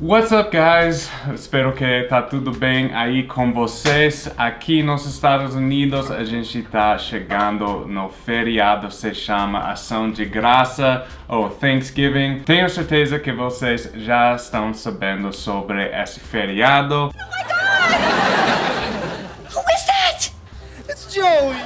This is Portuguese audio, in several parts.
What's up, guys? Espero que tá tudo bem aí com vocês. Aqui nos Estados Unidos, a gente tá chegando no feriado, se chama Ação de Graça ou Thanksgiving. Tenho certeza que vocês já estão sabendo sobre esse feriado. Oh my God! Who is that? It's Joey!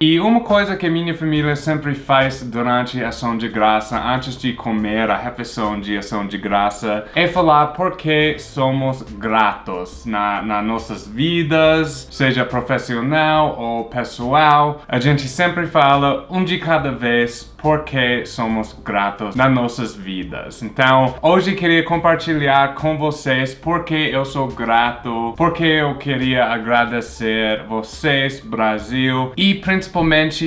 E uma coisa que minha família sempre faz durante a ação de graça, antes de comer a refeição de ação de graça, é falar por que somos gratos na, nas nossas vidas, seja profissional ou pessoal. A gente sempre fala um de cada vez porque somos gratos nas nossas vidas. Então, hoje queria compartilhar com vocês porque eu sou grato, porque eu queria agradecer vocês, Brasil, e principalmente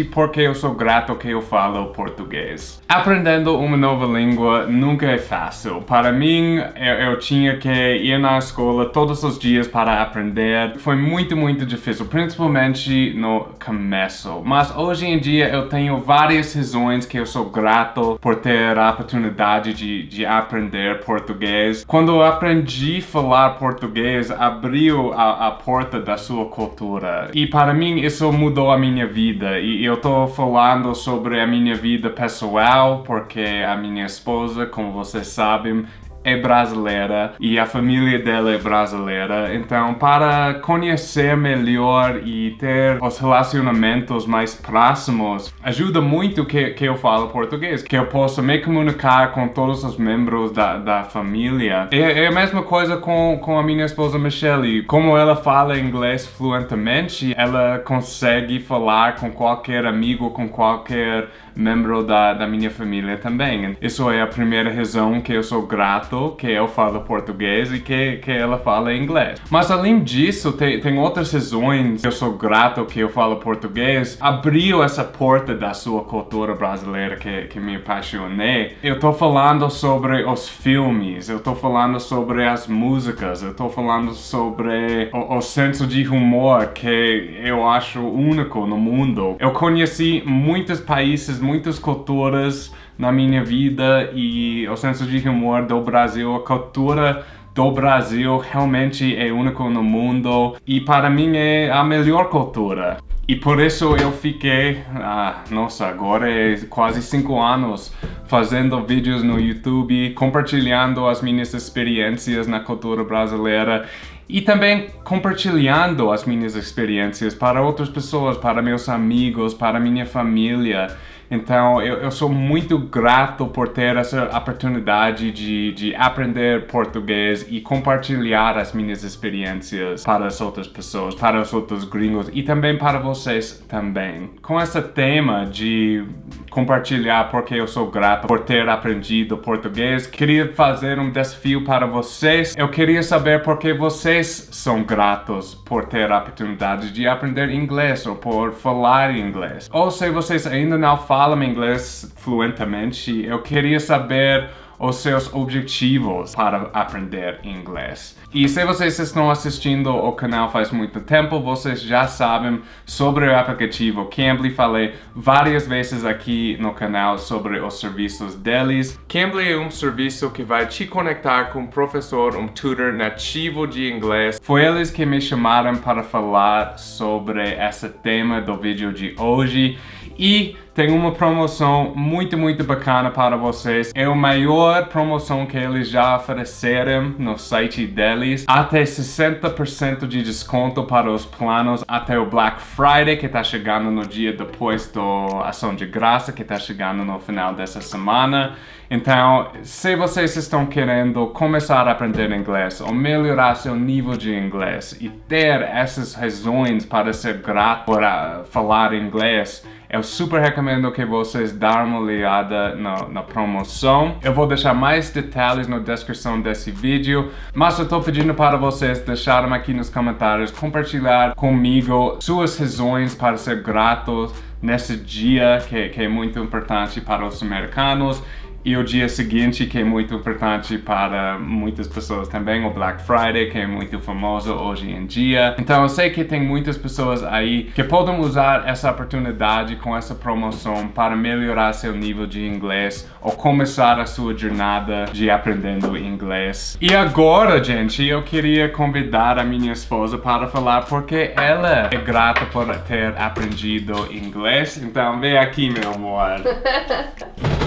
porque eu sou grato que eu falo português. Aprendendo uma nova língua nunca é fácil. Para mim, eu, eu tinha que ir na escola todos os dias para aprender. Foi muito, muito difícil, principalmente no começo. Mas hoje em dia eu tenho várias razões que eu sou grato por ter a oportunidade de, de aprender português. Quando eu aprendi a falar português, abriu a, a porta da sua cultura. E para mim isso mudou a minha vida. E eu tô falando sobre a minha vida pessoal, porque a minha esposa, como vocês sabem, é brasileira e a família dela é brasileira. Então, para conhecer melhor e ter os relacionamentos mais próximos, ajuda muito que, que eu falo português, que eu possa me comunicar com todos os membros da, da família. É, é a mesma coisa com, com a minha esposa Michelle. Como ela fala inglês fluentemente, ela consegue falar com qualquer amigo, com qualquer membro da, da minha família também. Isso é a primeira razão que eu sou grato que eu falo português e que, que ela fala inglês. Mas além disso, tem, tem outras razões que eu sou grato que eu falo português. Abriu essa porta da sua cultura brasileira que, que me apaixonei. Eu tô falando sobre os filmes, eu tô falando sobre as músicas, eu tô falando sobre o, o senso de humor que eu acho único no mundo. Eu conheci muitos países, muitas culturas na minha vida e o senso de humor do Brasil, a cultura do Brasil realmente é único no mundo e para mim é a melhor cultura. E por isso eu fiquei, ah, nossa, agora é quase 5 anos fazendo vídeos no YouTube, compartilhando as minhas experiências na cultura brasileira e também compartilhando as minhas experiências para outras pessoas, para meus amigos, para minha família. Então, eu, eu sou muito grato por ter essa oportunidade de, de aprender português e compartilhar as minhas experiências para as outras pessoas, para os outros gringos e também para vocês também. Com esse tema de compartilhar porque eu sou grato por ter aprendido português, queria fazer um desafio para vocês. Eu queria saber por que vocês são gratos por ter a oportunidade de aprender inglês ou por falar inglês. Ou se vocês ainda não falam falam inglês fluentemente, eu queria saber os seus objetivos para aprender inglês. E se vocês estão assistindo o canal faz muito tempo, vocês já sabem sobre o aplicativo Cambly. Falei várias vezes aqui no canal sobre os serviços deles. Cambly é um serviço que vai te conectar com um professor, um tutor nativo de inglês. Foi eles que me chamaram para falar sobre esse tema do vídeo de hoje. E tem uma promoção muito, muito bacana para vocês. É a maior promoção que eles já ofereceram no site deles. Até 60% de desconto para os planos até o Black Friday, que está chegando no dia depois da ação de graça, que está chegando no final dessa semana. Então, se vocês estão querendo começar a aprender inglês ou melhorar seu nível de inglês e ter essas razões para ser grato por uh, falar inglês, eu super recomendo que vocês dêem uma olhada na, na, promoção. Eu vou deixar mais detalhes na descrição desse vídeo, mas eu estou pedindo para vocês deixarem aqui nos comentários, compartilhar comigo suas razões para ser gratos nesse dia que, que é muito importante para os americanos E o dia seguinte, que é muito importante para muitas pessoas também, o Black Friday, que é muito famoso hoje em dia. Então eu sei que tem muitas pessoas aí que podem usar essa oportunidade com essa promoção para melhorar seu nível de inglês ou começar a sua jornada de aprendendo inglês. E agora, gente, eu queria convidar a minha esposa para falar porque ela é grata por ter aprendido inglês. Então vem aqui, meu amor.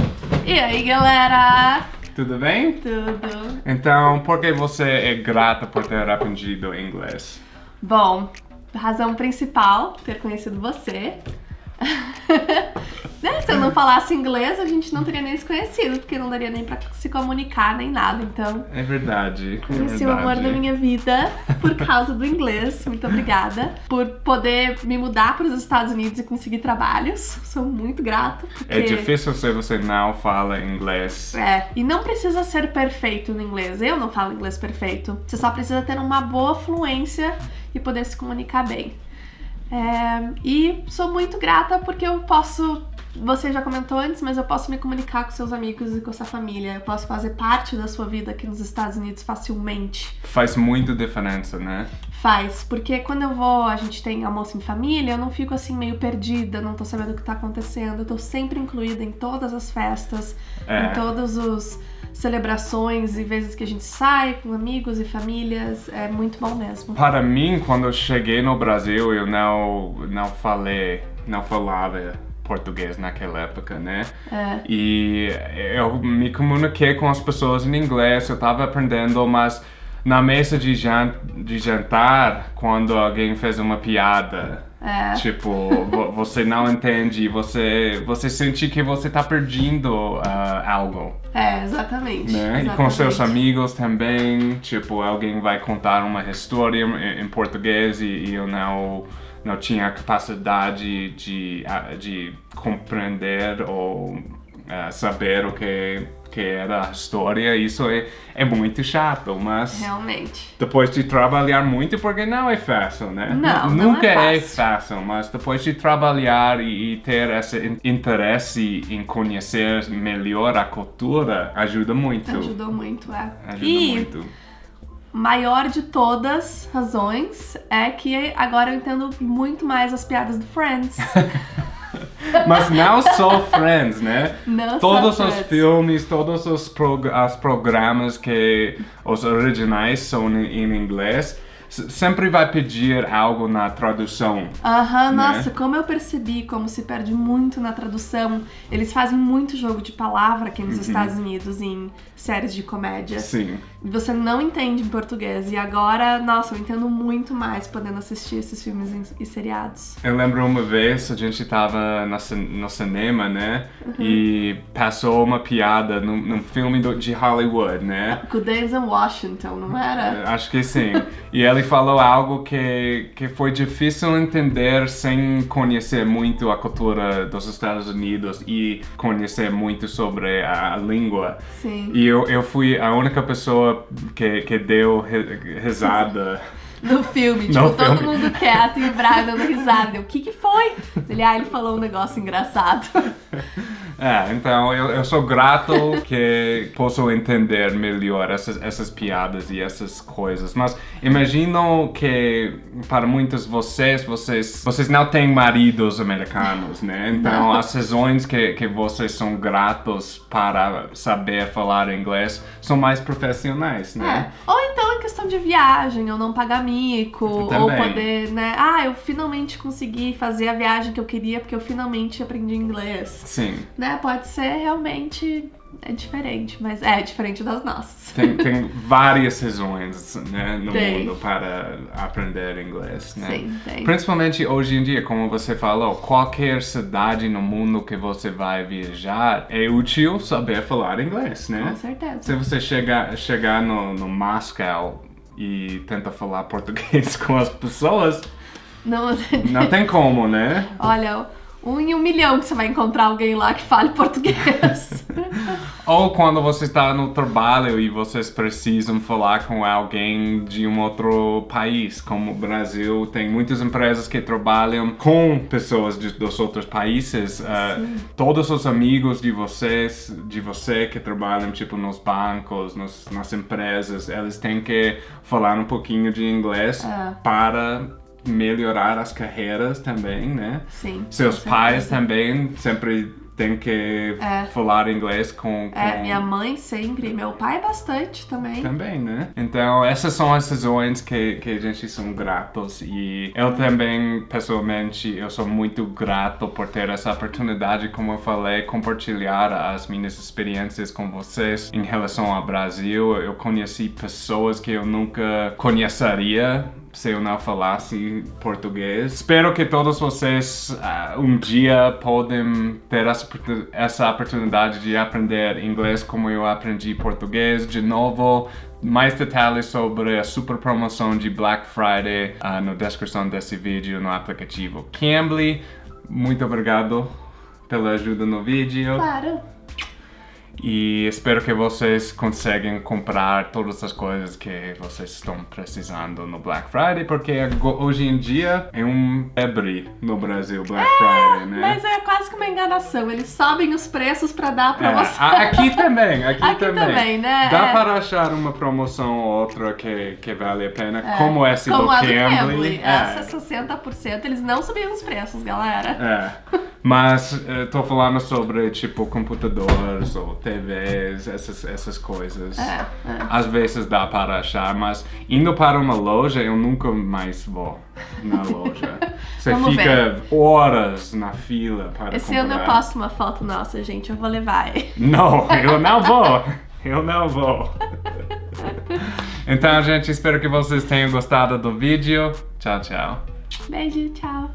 E aí, galera? Tudo bem? Tudo? Então, por que você é grata por ter aprendido inglês? Bom, razão principal, ter conhecido você. né? Se eu não falasse inglês, a gente não teria nem se conhecido, porque não daria nem pra se comunicar, nem nada. Então, É verdade. é conheci o amor da minha vida por causa do inglês. Muito obrigada. Por poder me mudar para os Estados Unidos e conseguir trabalhos. Sou muito grata. É porque- difícil se você não fala inglês. É, e não precisa ser perfeito no inglês. Eu não falo inglês perfeito. Você só precisa ter uma boa fluência e poder se comunicar bem. É, e sou muito grata porque eu posso. Você já comentou antes, mas eu posso me comunicar com seus amigos e com sua família. Eu posso fazer parte da sua vida aqui nos Estados Unidos facilmente. Faz muita diferença, né? Faz, porque quando eu vou, a gente tem almoço em família, eu não fico assim meio perdida, não tô sabendo o que tá acontecendo. Eu tô sempre incluída em todas as festas, É. em todas as celebrações e vezes que a gente sai com amigos e famílias. É muito bom mesmo. Para mim, quando eu cheguei no Brasil, eu não, não falei, não falava português naquela época, né? É. E eu me comuniquei com as pessoas em inglês, eu tava aprendendo, mas na mesa de, de jantar, quando alguém fez uma piada, É. tipo, vo- você não entende, você, você sente que você tá perdendo ah, algo. É, exatamente. né? E com seus exatamente. amigos também, tipo, alguém vai contar uma história em, em português e, e eu não, não tinha a capacidade de, ah, de compreender ou ah, saber o que, que era a história. Isso é, é muito chato, mas Realmente. depois de trabalhar muito, porque não é fácil, né? Não, não Nunca é é fácil. fácil, mas depois de trabalhar e, e ter esse in- interesse em conhecer melhor a cultura, ajuda muito. Ajudou muito, é. Ajuda e muito. Maior de todas razões é que agora eu entendo muito mais as piadas do Friends. Mas não só Friends, né? Não Todos os Friends. filmes, todos os prog as programas que os originais são em, inglês, sempre vai pedir algo na tradução. Aham, né? nossa, como eu percebi como se perde muito na tradução. Eles fazem muito jogo de palavra aqui Uhum. nos Estados Unidos em séries de comédia. Sim. Você não entende em português. E agora, nossa, eu entendo muito mais podendo assistir esses filmes e seriados. Eu lembro uma vez a gente tava no, cin- no cinema, né? Uhum. E passou uma piada num, num filme do- de Hollywood, né? Com o Denzel Washington, não era? Acho que sim. E ele falou algo que, que foi difícil entender sem conhecer muito a cultura dos Estados Unidos e conhecer muito sobre a, a língua. Sim. E eu, eu fui a única pessoa que, que deu ri- risada. No filme, tipo, No todo filme. mundo quieto e o Brian dando risada. Eu, O que que foi? Ele, ah, ele falou um negócio engraçado. É, então eu, eu sou grato que posso entender melhor essas, essas piadas e essas coisas. Mas imagino que para muitos de vocês, vocês, vocês não têm maridos americanos, né? Então as razões que, que vocês são gratos para saber falar inglês são mais profissionais, É. né? Ou então em questão de viagem, ou não pagar mico, ou poder, né? Ah, eu finalmente consegui fazer a viagem que eu queria porque eu finalmente aprendi inglês. Sim. Né? Pode ser realmente é diferente, mas é diferente das nossas. Tem, tem várias razões né, no Tem. mundo para aprender inglês, né? Sim, tem. Principalmente hoje em dia, como você falou, qualquer cidade no mundo que você vai viajar é útil saber falar inglês, Com né? certeza. Se você chegar, chegar no, no Moscow e tenta falar português com as pessoas, Não, não tem como, né? Olha, um em um milhão que você vai encontrar alguém lá que fale português. Ou quando você está no trabalho e vocês precisam falar com alguém de um outro país, como o Brasil, tem muitas empresas que trabalham com pessoas de, dos outros países. Uh, todos os amigos de vocês, de você que trabalham tipo nos bancos, nos, nas empresas, eles têm que falar um pouquinho de inglês É. para melhorar as carreiras também, né? Sim. Seus pais também sempre têm que É. falar inglês com, com... É, minha mãe sempre, meu pai bastante também. Também, né? Então, essas são as razões que, que a gente são gratos e eu também, pessoalmente, eu sou muito grato por ter essa oportunidade, como eu falei, compartilhar as minhas experiências com vocês em relação ao Brasil. Eu conheci pessoas que eu nunca conheceria se eu não falasse português. Espero que todos vocês ah, um dia podem ter essa, oportu- essa oportunidade de aprender inglês como eu aprendi português. De novo, mais detalhes sobre a super promoção de Black Friday ah, na descrição desse vídeo no aplicativo Cambly. Muito obrigado pela ajuda no vídeo. Claro. E espero que vocês conseguem comprar todas as coisas que vocês estão precisando no Black Friday, porque hoje em dia é um febre no Brasil Black Friday, né? Mas é quase que uma enganação. Eles sobem os preços pra dar É, promoção. a- aqui também, aqui, Aqui também. também, né? Dá É. para achar uma promoção ou outra que, que vale a pena, É, como essa Como do Cambly. É. Essa é 60%. Eles não subiram os preços, galera. É, mas eh, tô falando sobre tipo computadores ou TVs, essas, essas coisas. É, é. Às vezes dá para achar, mas indo para uma loja eu nunca mais vou na loja. Você fica horas na fila para Esse comprar. ano eu posto uma foto nossa, gente. Eu vou levar. Não, eu não vou. Eu não vou. Então, gente, espero que vocês tenham gostado do vídeo. Tchau, tchau. Beijo, tchau.